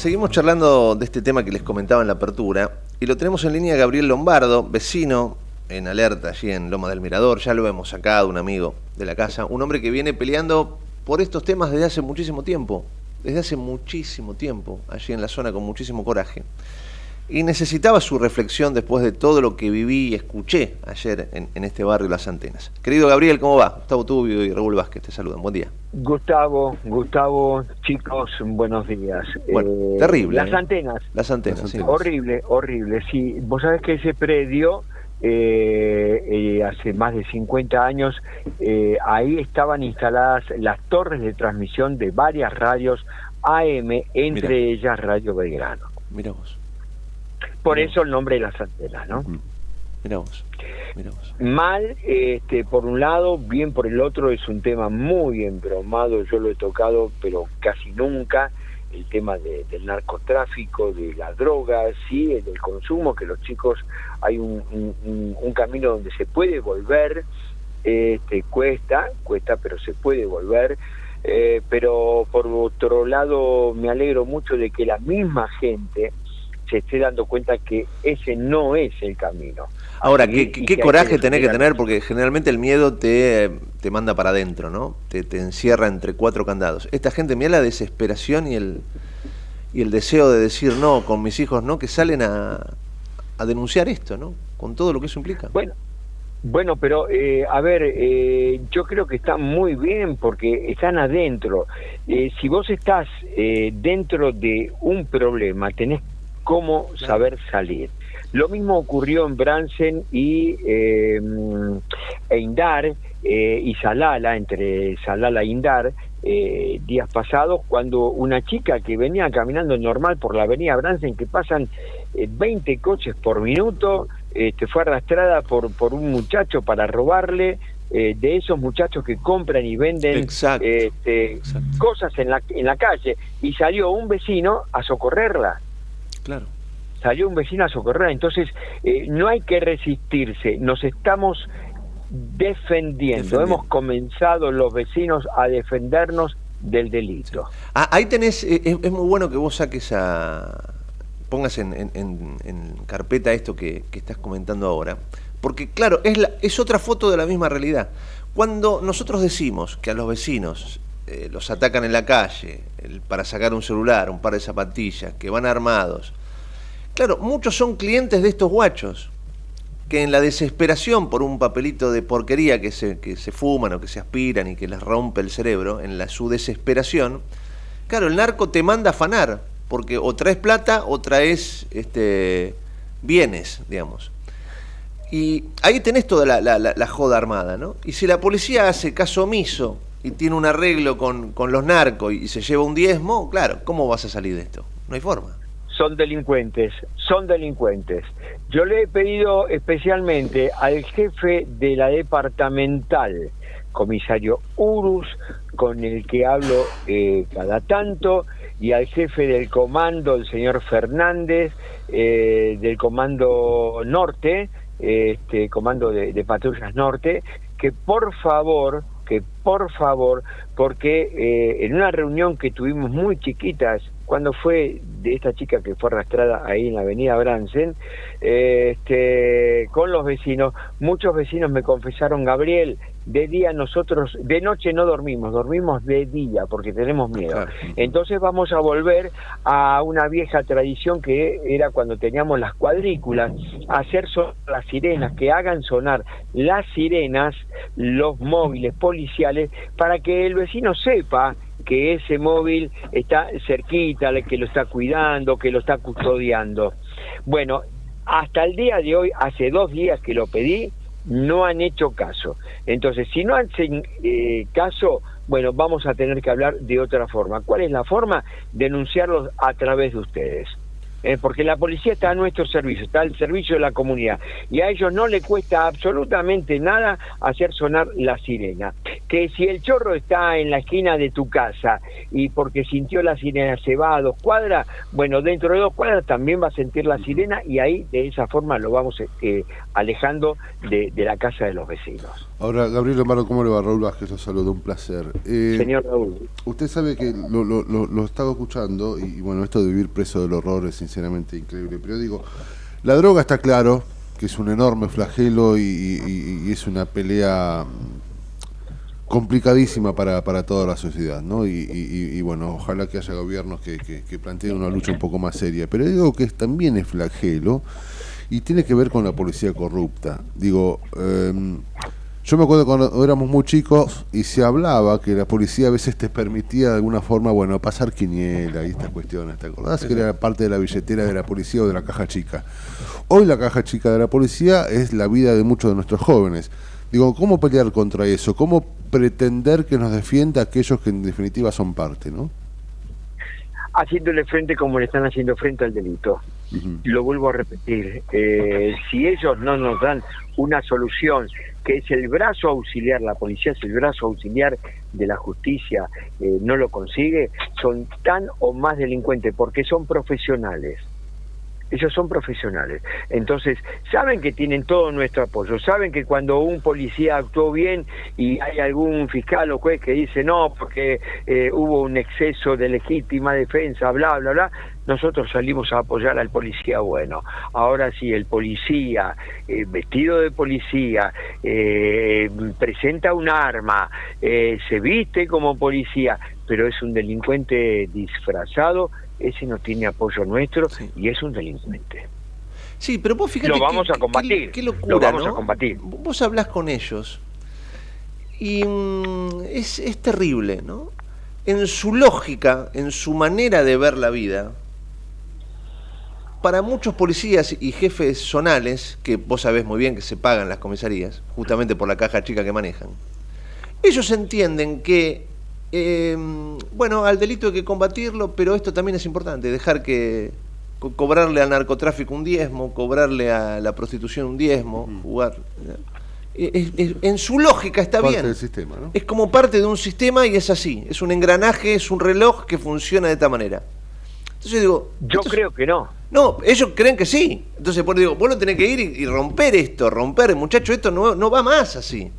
seguimos charlando de este tema que les comentaba en la apertura y lo tenemos en línea Gabriel Lombardo, vecino en alerta allí en Loma del Mirador, ya lo hemos sacado, un amigo de la casa, un hombre que viene peleando por estos temas desde hace muchísimo tiempo, desde hace muchísimo tiempo, allí en la zona con muchísimo coraje y necesitaba su reflexión después de todo lo que viví y escuché ayer en, este barrio Las Antenas. Querido Gabriel, ¿cómo va? Gustavo Tubio y Raúl Vázquez te saludan. Buen día. Gustavo, Gustavo, chicos, buenos días. Bueno, eh, terrible. Las ¿eh? antenas. Las antenas, sí. Horrible, horrible. Sí, vos sabés que ese predio, eh, hace más de 50 años, ahí estaban instaladas las torres de transmisión de varias radios AM, entre ellas Radio Belgrano. Mira vos. Por eso el nombre de las antenas, ¿no? Mira Mal, este, por un lado, bien por el otro, es un tema muy embromado, yo lo he tocado, pero casi nunca, el tema del narcotráfico, de la droga, sí, del consumo, que los chicos, hay un, un, camino donde se puede volver, este, cuesta, cuesta, pero se puede volver, eh, pero por otro lado me alegro mucho de que la misma gente, se esté dando cuenta que ese no es el camino. Ahora, ¿qué, qué coraje tenés que tener? Porque generalmente el miedo te, te manda para adentro, ¿no? Te, te, encierra entre cuatro candados. Esta gente, mira la desesperación y el, y el deseo de decir no, con mis hijos no, que salen a, a denunciar esto, ¿no? Con todo lo que eso implica. Bueno, bueno, pero eh, a ver, eh, yo creo que está muy bien porque están adentro. Eh, si vos estás dentro de un problema, tenés cómo saber salir. Lo mismo ocurrió en Bransen y eh, e Indar eh, y Salala, entre Salala e Indar, eh, días pasados, cuando una chica que venía caminando normal por la avenida Bransen, que pasan 20 coches por minuto, este, fue arrastrada por, por un muchacho para robarle, de esos muchachos que compran y venden este, cosas en la, en la calle, y salió un vecino a socorrerla. Claro. Salió un vecino a socorrer. Entonces, eh, no hay que resistirse. Nos estamos defendiendo. Hemos comenzado los vecinos a defendernos del delito. Ah, ahí tenés, eh, es, muy bueno que vos saques a, pongas en, en, carpeta esto que, estás comentando ahora, porque claro, es, la, es otra foto de la misma realidad. Cuando nosotros decimos que a los vecinos eh, los atacan en la calle para sacar un celular, un par de zapatillas, que van armados. Claro, muchos son clientes de estos guachos, que en la desesperación por un papelito de porquería que se, que se fuman o que se aspiran y que les rompe el cerebro, en la, su desesperación, claro, el narco te manda a afanar, porque o traes plata o traes este, bienes, digamos. Y ahí tenés toda la, la, la, joda armada, ¿no? Y si la policía hace caso omiso y tiene un arreglo con, con los narcos y se lleva un diezmo, claro, ¿cómo vas a salir de esto? No hay forma son delincuentes, son delincuentes. Yo le he pedido especialmente al jefe de la departamental, comisario Urus, con el que hablo eh, cada tanto, y al jefe del comando, el señor Fernández, eh, del comando norte, este comando de, de patrullas norte, que por favor que por favor, porque eh, en una reunión que tuvimos muy chiquitas, cuando fue de esta chica que fue arrastrada ahí en la avenida Bransen, este, con los vecinos, muchos vecinos me confesaron, Gabriel, de día nosotros, de noche no dormimos, dormimos de día porque tenemos miedo. Entonces vamos a volver a una vieja tradición que era cuando teníamos las cuadrículas, hacer sonar las sirenas, que hagan sonar las sirenas, los móviles policiales, para que el vecino sepa que ese móvil está cerquita, que lo está cuidando, que lo está custodiando. Bueno, hasta el día de hoy, hace dos días que lo pedí, no han hecho caso. Entonces, si no hacen eh, caso, bueno, vamos a tener que hablar de otra forma. ¿Cuál es la forma? Denunciarlos a través de ustedes. Eh, porque la policía está a nuestro servicio, está al servicio de la comunidad, y a ellos no le cuesta absolutamente nada hacer sonar la sirena. Que si el chorro está en la esquina de tu casa y porque sintió la sirena se va a dos cuadras, bueno, dentro de dos cuadras también va a sentir la sirena y ahí de esa forma lo vamos eh, alejando de, la casa de los vecinos. Ahora, Gabriel Amaro, ¿cómo le va? Raúl Vázquez, los saludo, un placer. Eh, Señor Raúl. Usted sabe que lo, lo, lo, estaba escuchando y, bueno, esto de vivir preso del horror es sinceramente increíble, pero digo, la droga está claro que es un enorme flagelo y, es una pelea complicadísima para, para toda la sociedad, ¿no? Y, bueno, ojalá que haya gobiernos que, que, planteen una lucha un poco más seria. Pero digo que también es flagelo y tiene que ver con la policía corrupta. Digo, em, yo me acuerdo cuando éramos muy chicos y se hablaba que la policía a veces te permitía de alguna forma, bueno, pasar quiniela y estas cuestiones. ¿Te acordás que era parte de la billetera de la policía o de la caja chica? Hoy la caja chica de la policía es la vida de muchos de nuestros jóvenes. Digo, ¿cómo pelear contra eso? ¿Cómo pretender que nos defienda aquellos que en definitiva son parte, no? Haciéndole frente como le están haciendo frente al delito. Lo vuelvo a repetir, eh, si ellos no nos dan una solución que es el brazo auxiliar, la policía es el brazo auxiliar de la justicia, eh, no lo consigue, son tan o más delincuentes porque son profesionales. Ellos son profesionales. Entonces, saben que tienen todo nuestro apoyo. Saben que cuando un policía actuó bien y hay algún fiscal o juez que dice no, porque eh, hubo un exceso de legítima defensa, bla, bla, bla, nosotros salimos a apoyar al policía bueno. Ahora sí, el policía, eh, vestido de policía, eh, presenta un arma, se viste como policía, pero es un delincuente disfrazado, ese no tiene apoyo nuestro y es un delincuente. Sí, pero vos fíjate. Lo vamos a combatir. Qué, locura, lo vamos a combatir. Vos hablas con ellos y mm, es, es terrible, ¿no? En su lógica, en su manera de ver la vida, para muchos policías y jefes zonales, que vos sabés muy bien que se pagan las comisarías, justamente por la caja chica que manejan, ellos entienden que eh, bueno, al delito hay que combatirlo, pero esto también es importante, dejar que cobrarle al narcotráfico un diezmo, cobrarle a la prostitución un diezmo, jugar. en su lógica está bien. sistema, Es como parte de un sistema y es así. Es un engranaje, es un reloj que funciona de esta manera. Entonces digo. Yo creo que no. No, ellos creen que sí. Entonces, por digo, vos no tenés que ir y, romper esto, romper, muchacho, esto no, no va más así.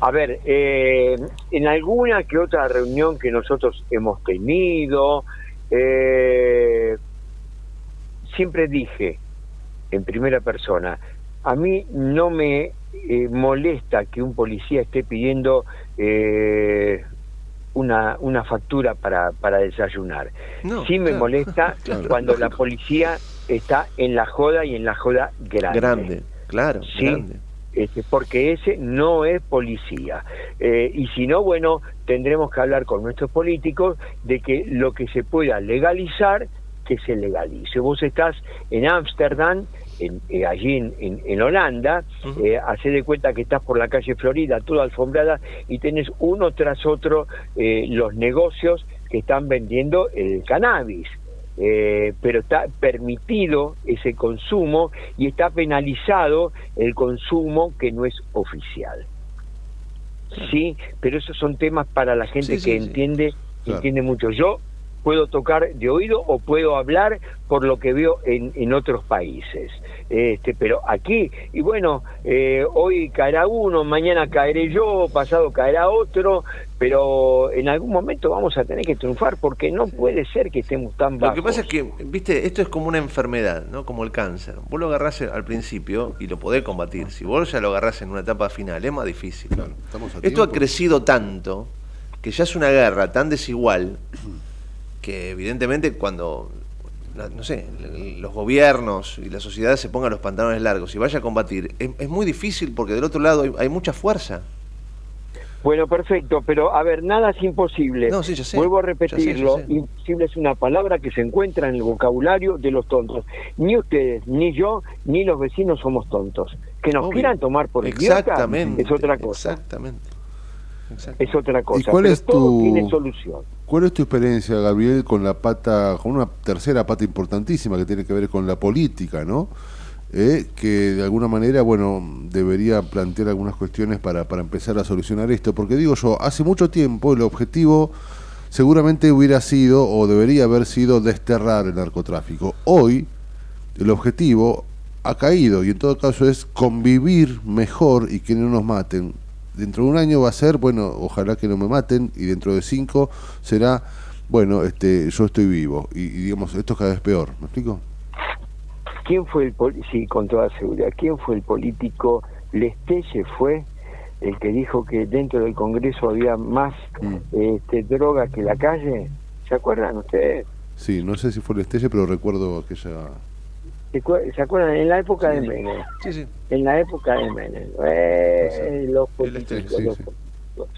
A ver, eh, en alguna que otra reunión que nosotros hemos tenido, eh, siempre dije en primera persona, a mí no me eh, molesta que un policía esté pidiendo una, una factura para, para desayunar. sí me molesta cuando la policía está en la joda y en la joda grande. Grande, claro, grande este, porque ese no es policía. Eh, y si no, bueno, tendremos que hablar con nuestros políticos de que lo que se pueda legalizar, que se legalice. Vos estás en Ámsterdam, en, eh, allí en, en, Holanda, eh, hace de cuenta que estás por la calle Florida, toda alfombrada, y tenés uno tras otro los negocios que están vendiendo el cannabis. Eh, pero está permitido ese consumo y está penalizado el consumo que no es oficial. Sí, pero esos son temas para la gente que entiende, entiende mucho. Yo puedo tocar de oído o puedo hablar por lo que veo en, en otros países. Este, pero aquí, y bueno, eh, hoy caerá uno, mañana caeré yo, pasado caerá otro, pero en algún momento vamos a tener que triunfar porque no puede ser que estemos tan bajos. Lo que pasa es que, viste, esto es como una enfermedad, ¿no? Como el cáncer. Vos lo agarrás al principio y lo podés combatir. Si vos ya lo agarrás en una etapa final, es más difícil. esto ha crecido tanto que ya es una guerra tan desigual que evidentemente cuando no sé, los gobiernos y la sociedad se pongan los pantalones largos y vaya a combatir, es, muy difícil porque del otro lado hay, mucha fuerza. Bueno, perfecto, pero a ver, nada es imposible. No, sí, sé, Vuelvo a repetirlo, imposible es una palabra que se encuentra en el vocabulario de los tontos. Ni ustedes, ni yo, ni los vecinos somos tontos. Que nos quieran tomar por idiota es otra cosa. Exactamente. Es otra cosa. ¿Y cuál Pero es todo tu- tiene solución. ¿Cuál es tu experiencia, Gabriel, con la pata, con una tercera pata importantísima que tiene que ver con la política, ¿no? Eh, que de alguna manera, bueno, debería plantear algunas cuestiones para, para empezar a solucionar esto. Porque digo yo, hace mucho tiempo el objetivo seguramente hubiera sido o debería haber sido desterrar el narcotráfico. Hoy el objetivo ha caído y en todo caso es convivir mejor y que no nos maten. Dentro de un año va a ser, bueno, ojalá que no me maten y dentro de cinco será, bueno, este, yo estoy vivo y, y digamos, esto es cada vez peor, ¿me explico? ¿Quién fue el sí, con toda seguridad, quién fue el político? Lestelle fue el que dijo que dentro del Congreso había más Mm. este, droga que la calle. ¿Se acuerdan ustedes? Sí, no sé si fue el estelle, pero recuerdo aquella... ¿Se acuer- ¿Se acuerdan? En la época de. Menem. Sí, sí. En la época de Menem. Eh, los políticos, los.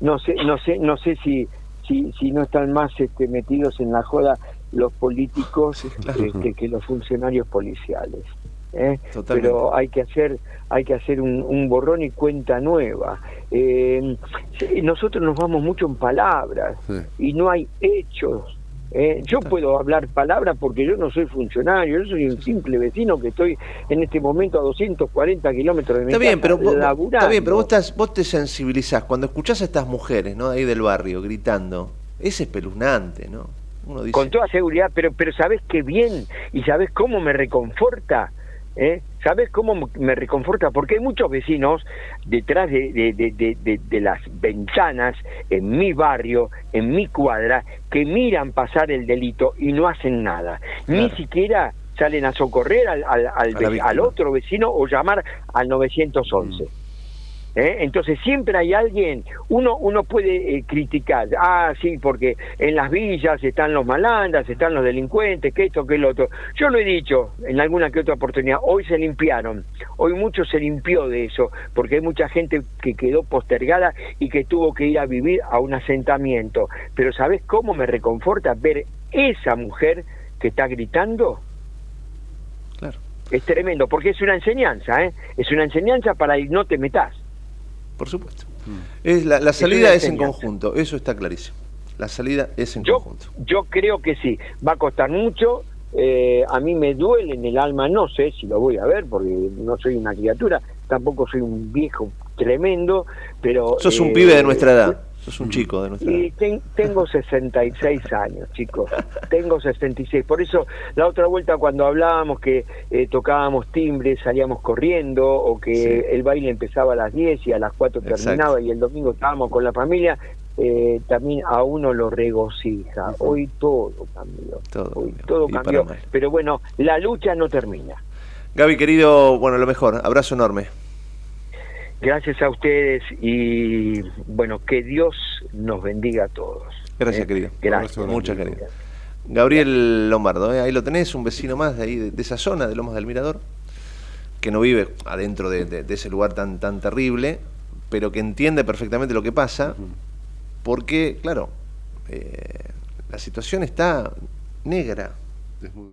No sé, no sé, no sé si, si, si no están más este, metidos en la joda los políticos claro. este, que los funcionarios policiales. ¿eh? Pero hay que hacer, hay que hacer un, un borrón y cuenta nueva. Eh, nosotros nos vamos mucho en palabras y no hay hechos. ¿Eh? Yo puedo hablar palabras porque yo no soy funcionario, yo soy un simple vecino que estoy en este momento a 240 kilómetros de mi Está bien, casa, pero vos, laburando. está bien, pero vos, estás, vos te sensibilizás. Cuando escuchás a estas mujeres, ¿no? Ahí del barrio, gritando, es espeluznante, ¿no? Uno dice, Con toda seguridad, pero, pero ¿sabés qué bien? ¿Y sabés cómo me reconforta? ¿Eh? ¿Sabés cómo me reconforta? Porque hay muchos vecinos detrás de, de, de, de- las ventanas, en mi barrio, en mi cuadra, que miran pasar el delito y no hacen nada. Ni siquiera salen a socorrer al, al, al al otro vecino o llamar al 911. ¿Eh? Entonces siempre hay alguien, uno uno puede eh, criticar, ah, sí, porque en las villas están los malandras, están los delincuentes, que esto, que el otro. Yo lo he dicho en alguna que otra oportunidad, hoy se limpiaron, hoy mucho se limpió de eso, porque hay mucha gente que quedó postergada y que tuvo que ir a vivir a un asentamiento. Pero ¿sabes cómo me reconforta ver esa mujer que está gritando? claro. Es tremendo, porque es una enseñanza, ¿eh? Es una enseñanza para ir no te metas. Por supuesto. Es la, la salida es en conjunto, eso está clarísimo. La salida es en Yo, conjunto. yo creo que sí, va a costar mucho. eh, a mí me duele en el alma, no sé si lo voy a ver, porque no soy una criatura, tampoco soy un viejo tremendo, pero... Sos un eh, pibe de nuestra edad, sos un chico de nuestra Y ten- tengo 66 años, chicos. Tengo 66. Por eso, la otra vuelta cuando hablábamos que eh, tocábamos timbre, salíamos corriendo, o que Sí. el baile empezaba a las 10 y a las 4 Exacto. terminaba y el domingo estábamos con la familia, eh, también a uno lo regocija. Hoy todo cambió. Todo Hoy cambió, todo cambió. Pero bueno, la lucha no termina. Gaby, querido, bueno, lo mejor, abrazo enorme. Gracias a ustedes y bueno, que Dios nos bendiga a todos. Gracias, ¿eh? querido. Gracias. Abrazo Muchas gracias. Gabriel Lombardo, ¿eh? ahí lo tenés, un vecino más de ahí, de, de esa zona, de Lomas del Mirador, que no vive adentro de, de- de ese lugar tan, tan terrible, pero que entiende perfectamente lo que pasa, porque, claro, eh, la situación está negra. Es muy-